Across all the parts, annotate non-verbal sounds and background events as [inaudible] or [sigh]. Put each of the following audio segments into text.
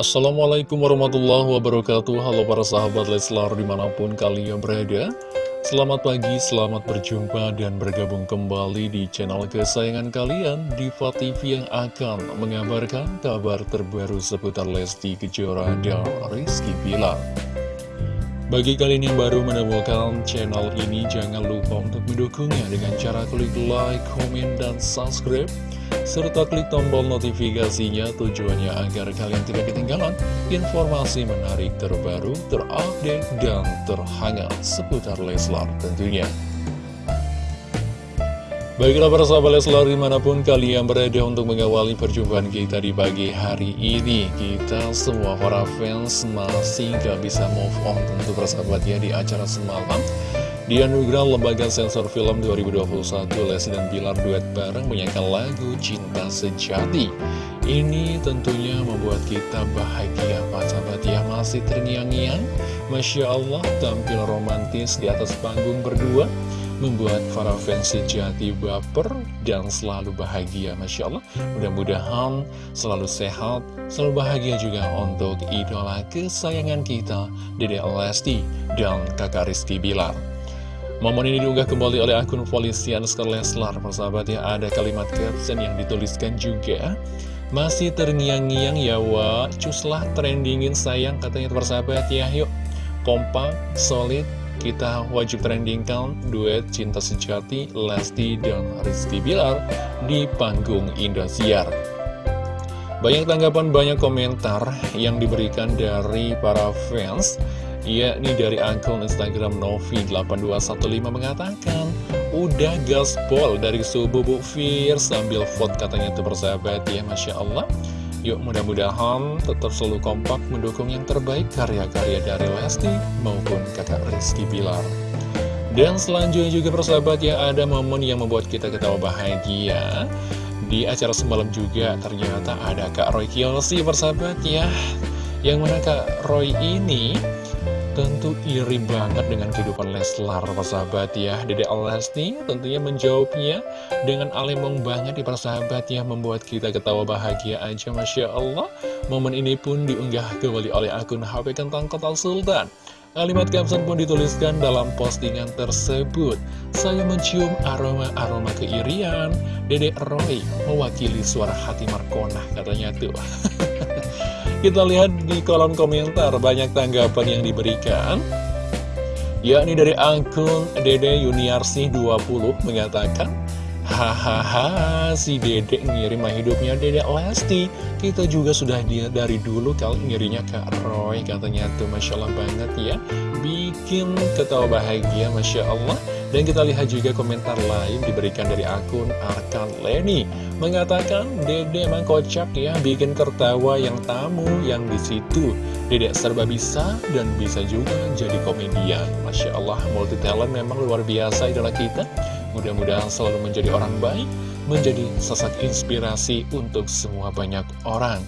Assalamualaikum warahmatullahi wabarakatuh. Halo para sahabat Leslar di mana pun kalian berada. Selamat pagi, selamat berjumpa dan bergabung kembali di channel kesayangan kalian Diva TV yang akan mengabarkan kabar terbaru seputar Lesti Kejora dan Rizky Pilar bagi kalian yang baru menemukan channel ini, jangan lupa untuk mendukungnya dengan cara klik like, komen, dan subscribe serta klik tombol notifikasinya tujuannya agar kalian tidak ketinggalan informasi menarik terbaru, terupdate, dan terhangat seputar Leslar tentunya. Baiklah para sahabat Leslar di mana pun kalian berada untuk mengawali perjumpaan kita di pagi hari ini Kita semua para fans masih gak bisa move on tentu persahabat ya di acara semalam di anugerah Lembaga Sensor Film 2021, Lesti dan Bilar duet bareng menyanyikan lagu Cinta Sejati. Ini tentunya membuat kita bahagia, Pak sahabat ya, masih terngiang-ngiang. Masya Allah, tampil romantis di atas panggung berdua, membuat para fans sejati baper dan selalu bahagia. Masya Allah, mudah-mudahan selalu sehat, selalu bahagia juga untuk idola kesayangan kita, Dede Lesti dan kakak Rizky Bilar. Momen ini diunggah kembali oleh akun polisian Leslar Persahabat ya ada kalimat caption yang dituliskan juga Masih terngiang-ngiang ya wa Cuslah trendingin sayang katanya persahabat ya Yuk kompak, solid Kita wajib trendingkan duet cinta sejati Lesti dan Rizky Bilar Di panggung Indosiar. Banyak tanggapan, banyak komentar yang diberikan dari para fans yakni dari akun Instagram Novi8215 mengatakan Udah gaspol dari subuh Bu Fir sambil vote katanya tuh bersahabat ya Masya Allah Yuk mudah-mudahan tetap selalu kompak mendukung yang terbaik karya-karya dari Lesti maupun kakak Rizky Bilar. Dan selanjutnya juga persahabat ya ada momen yang membuat kita ketawa bahagia. Di acara semalam juga ternyata ada Kak Roy Kiyoshi persahabat ya. Yang mana Kak Roy ini Tentu iri banget dengan kehidupan Leslar, persahabat ya. Dede Lesti tentunya menjawabnya dengan alemong banget di persahabat ya. Membuat kita ketawa bahagia aja, Masya Allah. Momen ini pun diunggah kembali oleh akun HP Kentang Kota Sultan. Kalimat caption pun dituliskan dalam postingan tersebut. Saya mencium aroma-aroma keirian. Dede Roy mewakili suara hati Markona, katanya tuh. [laughs] Kita lihat di kolom komentar banyak tanggapan yang diberikan. Yakni dari akun Dede Yuniarsi 20 mengatakan Hahaha si Dede ngirim hidupnya Dede Lesti. Kita juga sudah dia dari dulu kalau ngirinya ke Roy Katanya tuh Masya Allah banget ya. Bikin ketawa bahagia Masya Allah dan kita lihat juga komentar lain diberikan dari akun Arkan Leni Mengatakan, Dede emang kocak ya, bikin tertawa yang tamu yang di situ. Dede serba bisa dan bisa juga jadi komedian. Masya Allah, multi talent memang luar biasa idola kita. Mudah-mudahan selalu menjadi orang baik, menjadi sosok inspirasi untuk semua banyak orang.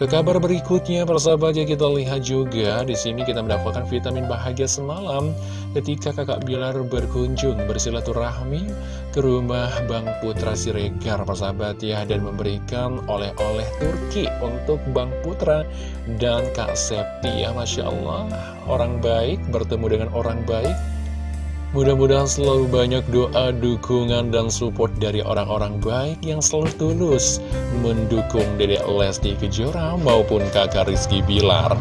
Ke kabar berikutnya, persahabat ya kita lihat juga di sini kita mendapatkan vitamin bahagia semalam ketika kakak Bilar berkunjung bersilaturahmi ke rumah Bang Putra Siregar, persahabat ya, dan memberikan oleh-oleh Turki untuk Bang Putra dan Kak Septi ya, Masya Allah, orang baik bertemu dengan orang baik Mudah-mudahan selalu banyak doa, dukungan, dan support dari orang-orang baik yang selalu tulus mendukung Dedek Lesti Kejora maupun kakak Rizky Bilar.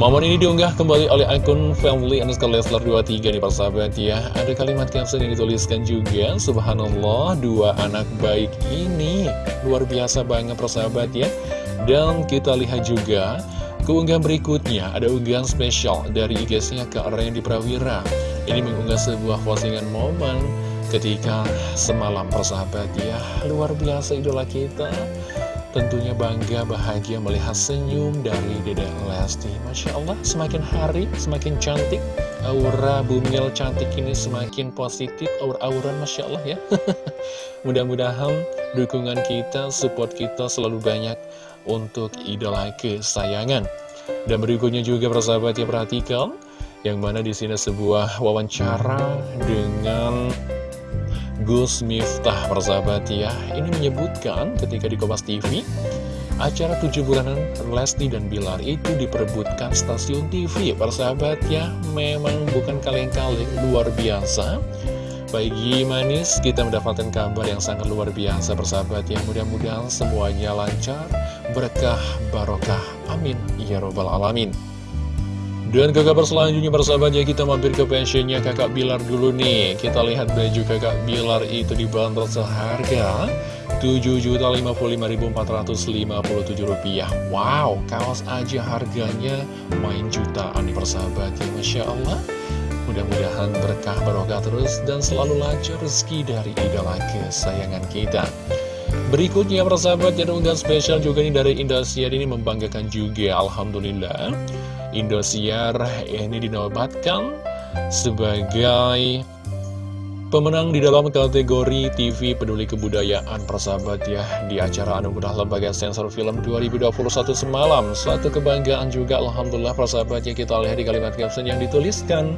Momen ini diunggah kembali oleh akun family underscore Leslar 23 nih persahabat ya. Ada kalimat caption yang dituliskan juga Subhanallah dua anak baik ini Luar biasa banget persahabat ya. Dan kita lihat juga Keunggahan berikutnya ada unggahan spesial dari IG-nya Kak Randy Prawira ini mengunggah sebuah postingan momen ketika semalam persahabat ya. Luar biasa idola kita. Tentunya bangga, bahagia melihat senyum dari Dede Lesti. Masya Allah, semakin hari semakin cantik. Aura bumil cantik ini semakin positif. Aura-auran Masya Allah ya. [laughs] Mudah-mudahan dukungan kita, support kita selalu banyak Untuk idola kesayangan. Dan berikutnya juga persahabat ya perhatikan yang mana di sini sebuah wawancara dengan Gus Miftah persahabat ya. Ini menyebutkan ketika di Kompas TV Acara tujuh bulanan Lesti dan Bilar itu diperebutkan stasiun TV Persahabat ya, memang bukan kaleng-kaleng luar biasa. Pagi manis, kita mendapatkan kabar yang sangat luar biasa persahabat ya. Mudah-mudahan semuanya lancar, berkah, barokah, amin. Ya Robbal Alamin dan ke kabar selanjutnya persahabat ya kita mampir ke pensiunnya kakak Bilar dulu nih. Kita lihat baju kakak Bilar itu dibanderol seharga Rp7.055.457 Wow, kaos aja harganya main jutaan nih persahabat ya Masya Allah. Mudah-mudahan berkah barokah terus dan selalu lancar rezeki dari idola kesayangan kita. Berikutnya persahabat ada unggahan spesial juga nih dari Indosiar ini membanggakan juga. Alhamdulillah Indosiar ini dinobatkan sebagai pemenang di dalam kategori TV Peduli Kebudayaan persahabat ya di acara Anugerah Lembaga Sensor Film 2021 semalam. Suatu kebanggaan juga Alhamdulillah persahabat ya kita lihat di kalimat caption yang dituliskan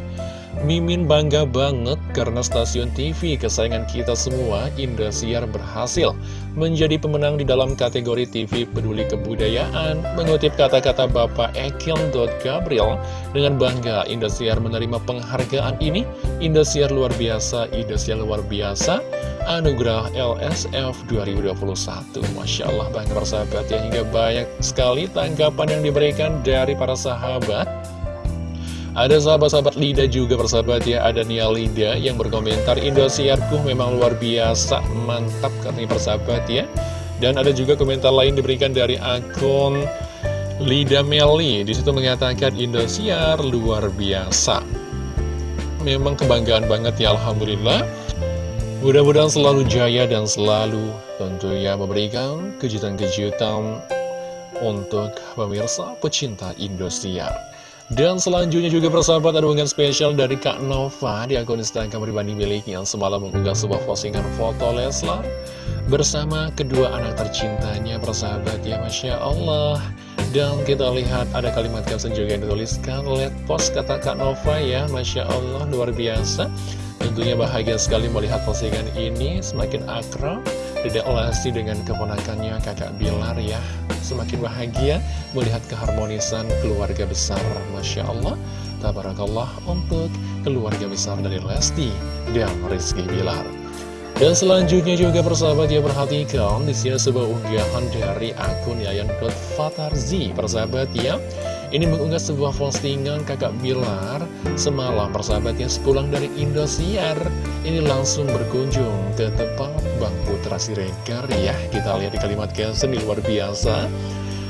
Mimin bangga banget karena stasiun TV kesayangan kita semua, Indosiar berhasil menjadi pemenang di dalam kategori TV Peduli Kebudayaan. Mengutip kata-kata Bapak Ekil Gabriel, dengan bangga Indosiar menerima penghargaan ini. Indosiar luar biasa, Indosiar luar biasa, Anugerah LSF 2021. Masya Allah bangga persahabat ya, hingga banyak sekali tanggapan yang diberikan dari para sahabat ada sahabat-sahabat Lida juga persahabat ya. Ada Nia Lida yang berkomentar Indosiarku memang luar biasa Mantap katanya persahabat ya. Dan ada juga komentar lain diberikan dari akun Lida Meli. Di situ mengatakan Indosiar luar biasa. Memang kebanggaan banget ya Alhamdulillah. Mudah-mudahan selalu jaya dan selalu tentunya memberikan kejutan-kejutan untuk pemirsa pecinta Indosiar. Dan selanjutnya juga persahabat ada unggahan spesial dari Kak Nova di akun Instagram pribadi miliknya. Semalam mengunggah sebuah postingan foto Leslar bersama kedua anak tercintanya persahabat ya Masya Allah. Dan kita lihat ada kalimat caption juga yang dituliskan Let post kata Kak Nova ya Masya Allah luar biasa. Tentunya bahagia sekali melihat postingan ini semakin akrab Dedek Lesti dengan keponakannya kakak Bilar ya. Semakin bahagia melihat keharmonisan keluarga besar. Masya Allah. Tabarakallah untuk keluarga besar dari Lesti dan Rizky Bilar. Dan selanjutnya juga persahabat ya perhatikan di sini sebuah unggahan dari akun Yayan Fatarzi Persahabat ya ini mengunggah sebuah postingan kakak Bilar semalam persahabatnya sepulang dari Indosiar. Ini langsung berkunjung ke tempat Bang Putra Siregar ya. Kita lihat di kalimat caption luar biasa.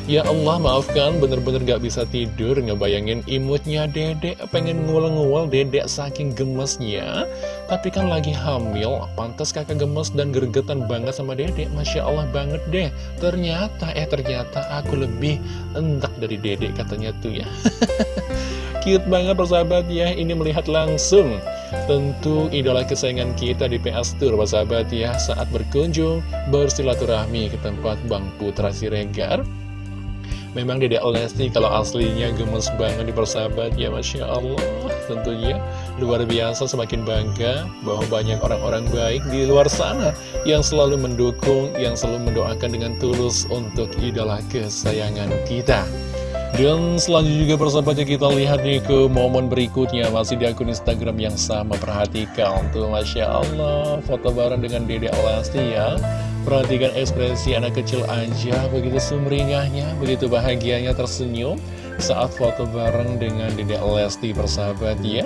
Ya Allah maafkan bener-bener gak bisa tidur ngebayangin imutnya dedek pengen nguel-nguel dedek saking gemesnya. Tapi kan lagi hamil pantas kakak gemes dan gergetan banget sama dedek. Masya Allah banget deh. Ternyata eh ternyata aku lebih entak dari dedek katanya tuh ya. [laughs] Cute banget persahabat ya ini melihat langsung. Tentu idola kesayangan kita di PS Tour persahabat ya. Saat berkunjung bersilaturahmi ke tempat Bang Putra Siregar Memang Dedek Lesti kalau aslinya gemes banget di persahabat. Ya Masya Allah Tentunya luar biasa semakin bangga bahwa banyak orang-orang baik di luar sana Yang selalu mendukung, yang selalu mendoakan dengan tulus untuk idola kesayangan kita. Dan selanjutnya juga persahabatnya kita lihat nih ke momen berikutnya. Masih di akun Instagram yang sama Perhatikan tuh Masya Allah. Foto bareng dengan Dede Lesti ya Perhatikan ekspresi anak kecil aja, begitu sumringahnya, begitu bahagianya tersenyum saat foto bareng dengan Dedek Lesti persahabat ya.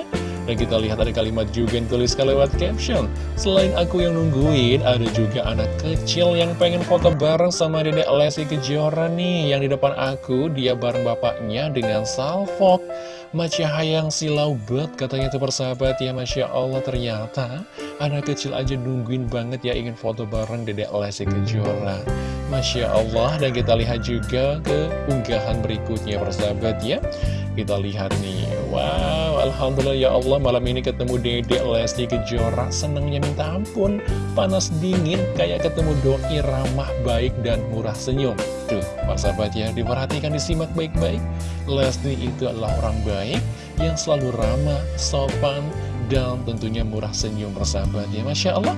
Dan kita lihat ada kalimat juga yang tuliskan lewat caption. Selain aku yang nungguin, ada juga anak kecil yang pengen foto bareng sama Dedek Lesti Kejora nih. Yang di depan aku, dia bareng bapaknya dengan salfok. Macia Hayang silau bet katanya itu persahabat. Ya Masya Allah ternyata anak kecil aja nungguin banget ya ingin foto bareng Dedek Lesti Kejora. Masya Allah dan kita lihat juga ke unggahan berikutnya persahabat ya. Kita lihat nih. Wow Alhamdulillah ya Allah malam ini ketemu Dedek Lesti Kejora. Senangnya minta ampun Panas dingin kayak ketemu doi ramah baik dan murah senyum Tuh persahabat ya diperhatikan disimak baik-baik Lesti itu adalah orang baik yang selalu ramah, sopan, dan tentunya murah senyum persahabat ya Masya Allah,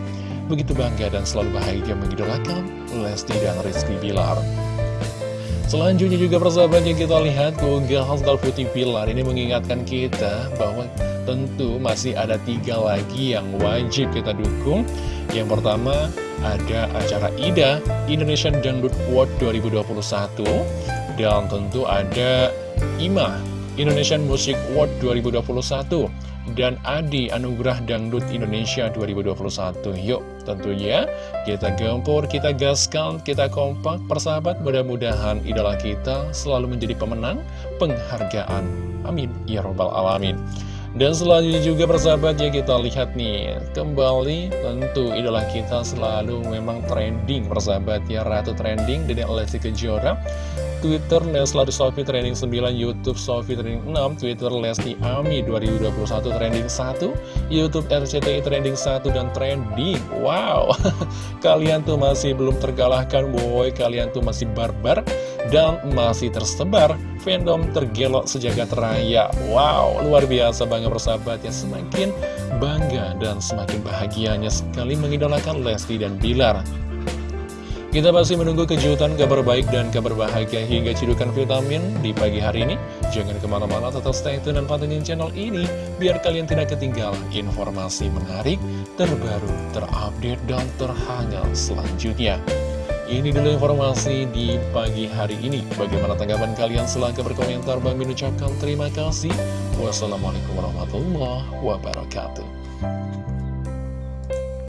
begitu bangga dan selalu bahagia mengidolakan Lesti dan Rizky Bilar. Selanjutnya juga persahabat yang kita lihat keunggahan Star Putih Pilar ini mengingatkan kita bahwa tentu masih ada tiga lagi yang wajib kita dukung. Yang pertama ada acara IDA Indonesian Dangdut World 2021 dan tentu ada IMA Indonesian Music World 2021 dan Adi Anugerah Dangdut Indonesia 2021. Yuk, tentunya kita gempur, kita gaskan, kita kompak, persahabat. Mudah-mudahan idola kita selalu menjadi pemenang penghargaan. Amin. Ya Robbal Alamin. Dan selanjutnya juga persahabat ya kita lihat nih Kembali tentu idola kita selalu memang trending persahabat ya Ratu trending dari Lesti Kejora Twitter Leslar Sofi trending 9, Youtube Sofi trending 6, Twitter Lesti Ami 2021 trending 1, Youtube RCTI trending 1 dan trending. Wow, [laughs] kalian tuh masih belum terkalahkan, boy, kalian tuh masih barbar dan masih tersebar fandom tergelok sejagat raya. Wow, luar biasa bangga bersahabat ya semakin bangga dan semakin bahagianya sekali mengidolakan Lesti dan Bilar. Kita masih menunggu kejutan, kabar baik, dan kabar bahagia hingga cidukan vitamin di pagi hari ini. Jangan ke mana-mana, tetap stay tune dan pantengin channel ini, biar kalian tidak ketinggalan informasi menarik, terbaru, terupdate, dan terhangat selanjutnya. Ini dulu informasi di pagi hari ini. Bagaimana tanggapan kalian? Silahkan berkomentar. Bang Min ucapkan terima kasih. Wassalamualaikum warahmatullahi wabarakatuh.